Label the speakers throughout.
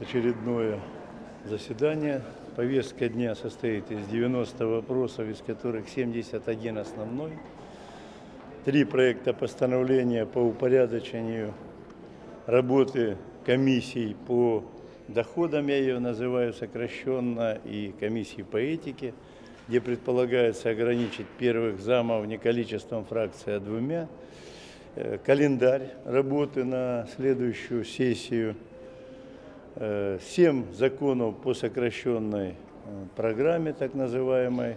Speaker 1: очередное заседание. Повестка дня состоит из 90 вопросов, из которых 71 основной. Три проекта постановления по упорядочению работы комиссий по доходам, я ее называю сокращенно, и комиссии по этике, где предполагается ограничить первых замов не количеством фракций, а двумя. Э, Календарь работы на следующую сессию – Э, семь законов по сокращенной э, программе, так называемой.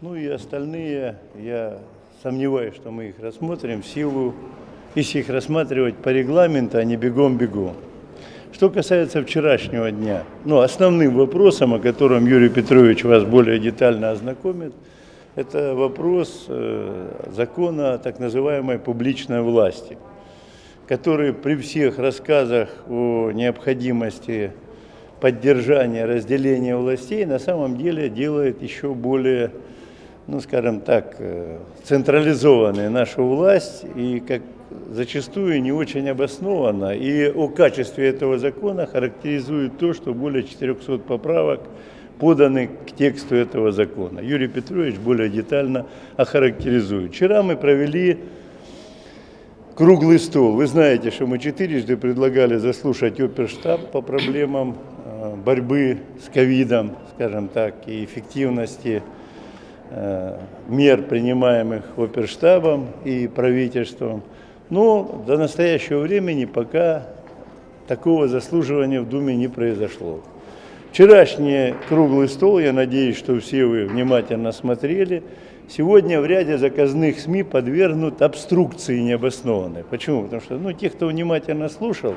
Speaker 1: Ну и остальные, я сомневаюсь, что мы их рассмотрим в силу, если их рассматривать по регламенту, а не бегом-бегом. Что касается вчерашнего дня, ну, основным вопросом, о котором Юрий Петрович вас более детально ознакомит, это вопрос э, закона о так называемой публичной власти – который при всех рассказах о необходимости поддержания, разделения властей, на самом деле делает еще более, ну скажем так, э, централизованной нашу власть и как зачастую не очень обоснованно. И о качестве этого закона характеризует то, что более 400 поправок поданы к тексту этого закона. Юрий Петрович более детально охарактеризует. Вчера мы провели круглый стол. Вы знаете, что мы четырежды предлагали заслушать оперштаб по проблемам э, борьбы с ковидом, скажем так, и эффективности э, мер, принимаемых оперштабом и правительством. Но до настоящего времени пока такого заслуживания в Думе не произошло. Вчерашний круглый стол, я надеюсь, что все вы внимательно смотрели, сегодня в ряде заказных СМИ подвергнут обструкции необоснованной. Почему? Потому что ну, те, кто внимательно слушал,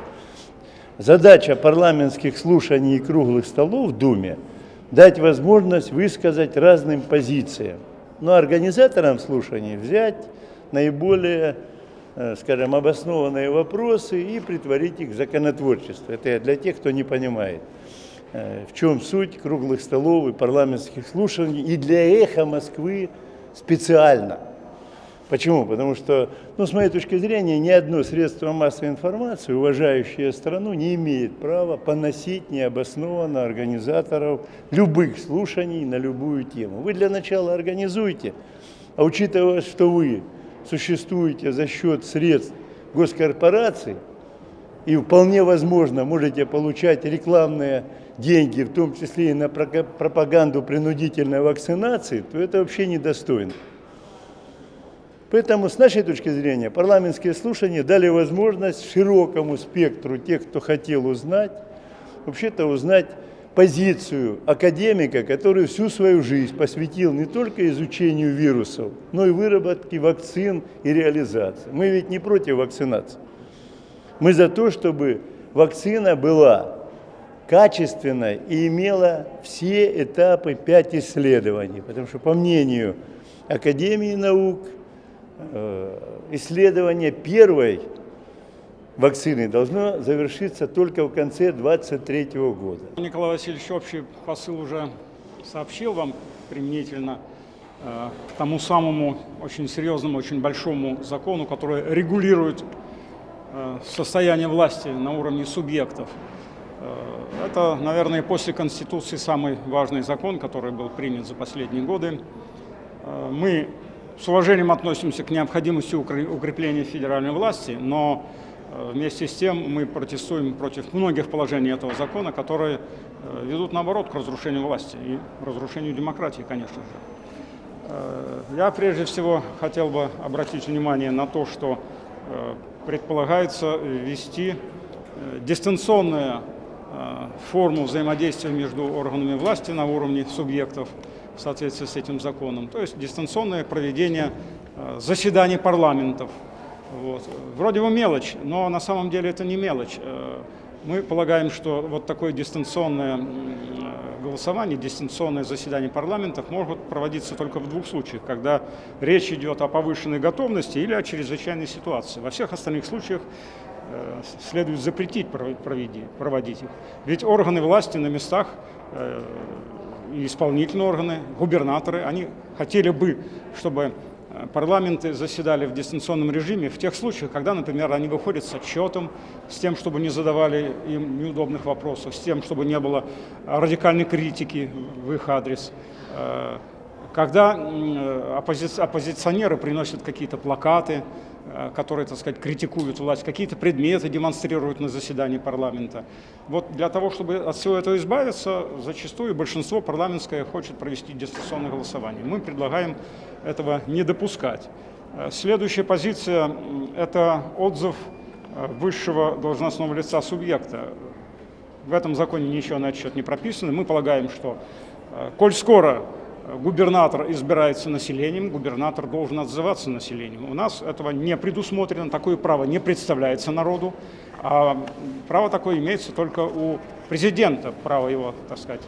Speaker 1: задача парламентских слушаний и круглых столов в Думе – дать возможность высказать разным позициям. Но организаторам слушаний взять наиболее, э, скажем, обоснованные вопросы и притворить их в законотворчество. Это для тех, кто не понимает э, в чем суть круглых столов и парламентских слушаний, и для эхо Москвы специально. Почему? Потому что, ну, с моей точки зрения, ни одно средство массовой информации, уважающее страну, не имеет права поносить необоснованно организаторов любых слушаний на любую тему. Вы для начала организуйте, а учитывая, что вы существуете за счет средств госкорпораций, и вполне возможно можете получать рекламные деньги, в том числе и на пропаганду принудительной вакцинации, то это вообще недостойно. Поэтому, с нашей точки зрения, парламентские слушания дали возможность широкому спектру тех, кто хотел узнать, вообще-то узнать позицию академика, который всю свою жизнь посвятил не только изучению вирусов, но и выработке вакцин и реализации. Мы ведь не против вакцинации. Мы за то, чтобы вакцина была качественной и имела все этапы пять исследований. Потому что, по мнению Академии наук, э, исследование первой вакцины должно завершиться только в конце 2023 года.
Speaker 2: Николай Васильевич общий посыл уже сообщил вам применительно э, к тому самому очень серьезному, очень большому закону, который регулирует состояние власти на уровне субъектов. Э, это, наверное, после Конституции самый важный закон, который был принят за последние годы. Э, мы с уважением относимся к необходимости укрепления федеральной власти, но вместе с тем мы протестуем против многих положений этого закона, которые ведут, наоборот, к разрушению власти и разрушению демократии, конечно же. Я прежде всего хотел бы обратить внимание на то, что предполагается ввести э, дистанционную э, форму взаимодействия между органами власти на уровне субъектов в соответствии с этим законом, то есть дистанционное проведение э, заседаний парламентов. Вот. Вроде бы мелочь, но на самом деле это не мелочь. Мы полагаем, что вот такое дистанционное голосование, дистанционное заседание парламентов могут проводиться только в двух случаях, когда речь идет о повышенной готовности или о чрезвычайной ситуации. Во всех остальных случаях э, следует запретить проводить их. Ведь органы власти на местах, э, исполнительные органы, губернаторы, они хотели бы, чтобы парламенты заседали в дистанционном режиме в тех случаях, когда, например, они выходят с отчетом, с тем, чтобы не задавали им неудобных вопросов, с тем, чтобы не было радикальной критики в их адрес, э, когда оппози оппозиционеры приносят какие-то плакаты, Э, которые, так сказать, критикуют власть, какие-то предметы демонстрируют на заседании парламента. Вот для того, чтобы от всего этого избавиться, зачастую большинство парламентское хочет провести дистанционное голосование. Мы предлагаем этого не допускать. Э, следующая позиция – это отзыв э, высшего должностного лица субъекта. В этом законе ничего на этот счет не прописано. Мы полагаем, что, коль скоро губернатор избирается населением, губернатор должен отзываться населением. У нас этого не предусмотрено, такое право не представляется народу, а право такое имеется только у президента, право его, так сказать,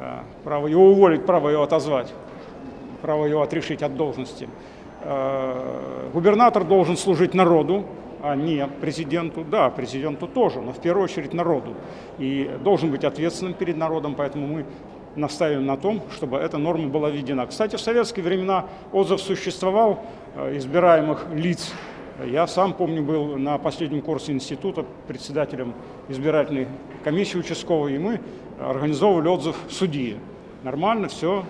Speaker 2: э, право его уволить, право его отозвать, право его отрешить от должности. Э, губернатор должен служить народу, а не президенту. Да, президенту тоже, но в первую очередь народу. И должен быть ответственным перед народом, поэтому мы настаиваем на том, чтобы эта норма была введена. Кстати, в советские времена отзыв существовал э, избираемых лиц. Я сам, помню, был на последнем курсе института председателем избирательной комиссии участковой, и мы организовывали отзыв судьи. Нормально, все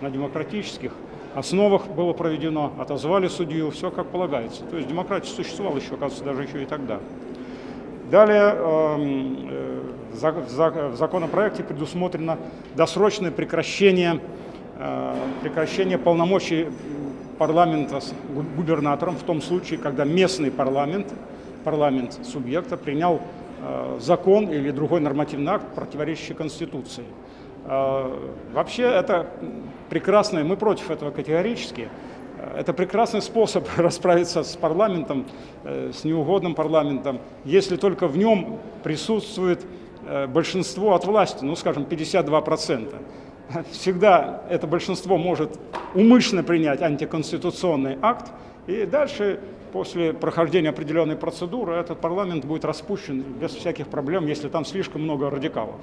Speaker 2: на демократических основах было проведено, отозвали судью, все как полагается. То есть демократия существовала еще, оказывается, даже еще и тогда. Далее эм, э, в законопроекте предусмотрено досрочное прекращение, э, прекращение полномочий парламента с губернатором в том случае, когда местный парламент, парламент субъекта принял э, закон или другой нормативный акт, противоречащий Конституции. Вообще это прекрасно, мы против этого категорически, это прекрасный способ расправиться с парламентом, э, с неугодным парламентом, если только в нем присутствует э, большинство от власти, ну, скажем, 52%. Всегда это большинство может умышленно принять антиконституционный акт, и дальше, после прохождения определенной процедуры, этот парламент будет распущен без всяких проблем, если там слишком много радикалов.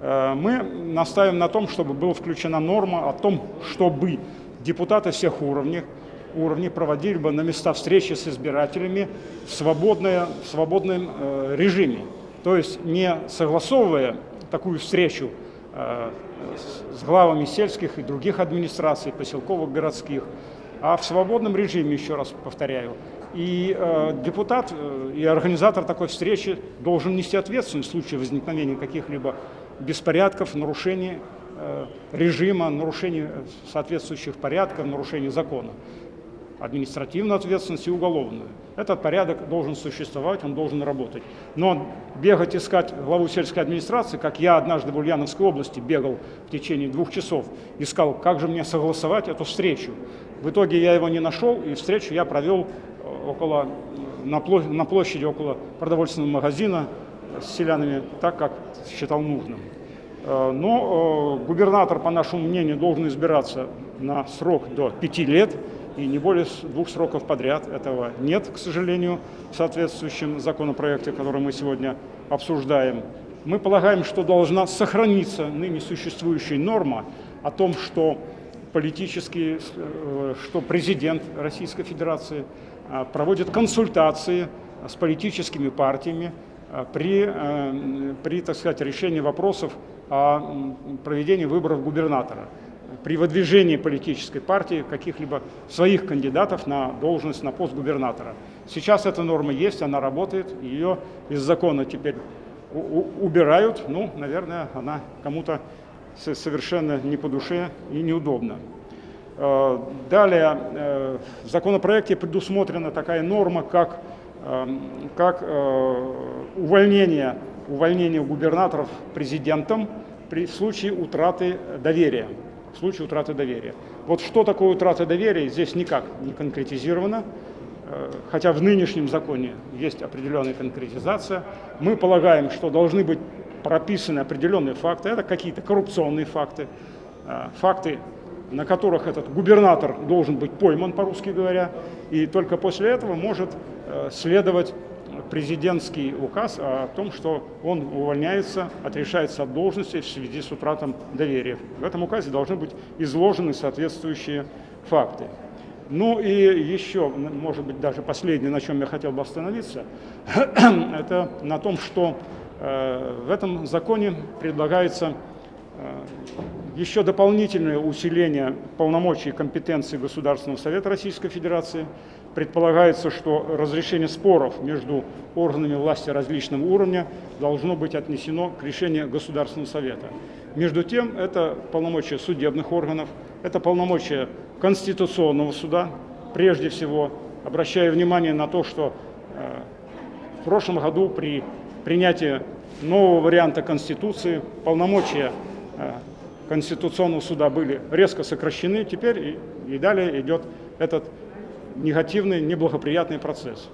Speaker 2: Э, мы настаиваем на том, чтобы была включена норма о том, чтобы депутаты всех уровней, уровней проводили бы на места встречи с избирателями в, свободное, в свободном э, режиме. То есть не согласовывая такую встречу э, с главами сельских и других администраций, поселковых, городских, а в свободном режиме, еще раз повторяю. И э, депутат э, и организатор такой встречи должен нести ответственность в случае возникновения каких-либо беспорядков, нарушений режима, нарушения соответствующих порядков, нарушения закона. Административную ответственность и уголовную. Этот порядок должен существовать, он должен работать. Но бегать искать главу сельской администрации, как я однажды в Ульяновской области бегал в течение двух часов, искал, как же мне согласовать эту встречу. В итоге я его не нашел, и встречу я провел э, около, на площади около продовольственного магазина с селянами, так как считал нужным. Э, но э, губернатор, по нашему мнению, должен избираться на срок до пяти лет и не более двух сроков подряд. Этого нет, к сожалению, в соответствующем законопроекте, который мы сегодня обсуждаем. Мы полагаем, что должна сохраниться ныне существующая норма о том, что политические, э, что президент Российской Федерации проводит консультации с политическими партиями при, при так сказать, решении вопросов о проведении выборов губернатора при выдвижении политической партии каких-либо своих кандидатов на должность, на пост губернатора. Сейчас эта норма есть, она работает, ее из закона теперь убирают, ну, наверное, она кому-то совершенно не по душе и неудобна. Э, далее, э, в законопроекте предусмотрена такая норма, как, как э, увольнение увольнение губернаторов президентом при случае утраты доверия. В случае утраты доверия. Вот что такое утрата доверия, здесь никак не конкретизировано, э, хотя в нынешнем законе есть определенная конкретизация. Мы полагаем, что должны быть прописаны определенные факты, это какие-то коррупционные факты, э, факты, на которых этот губернатор должен быть пойман, по-русски говоря, и только после этого может э, следовать президентский указ о том, что он увольняется, отрешается от должности в связи с утратом доверия. В этом указе должны быть изложены соответствующие факты. Ну и еще, может быть, даже последнее, на чем я хотел бы остановиться, это на том, что э, в этом законе предлагается еще дополнительное усиление полномочий и компетенций Государственного Совета Российской Федерации. Предполагается, что разрешение споров между органами власти различного уровня должно быть отнесено к решению Государственного Совета. Между тем, это полномочия судебных органов, это полномочия Конституционного суда, прежде всего, обращая внимание на то, что э, в прошлом году при принятии нового варианта Конституции полномочия э, Конституционного суда были резко сокращены, теперь и, и далее идет этот негативный, неблагоприятный процесс.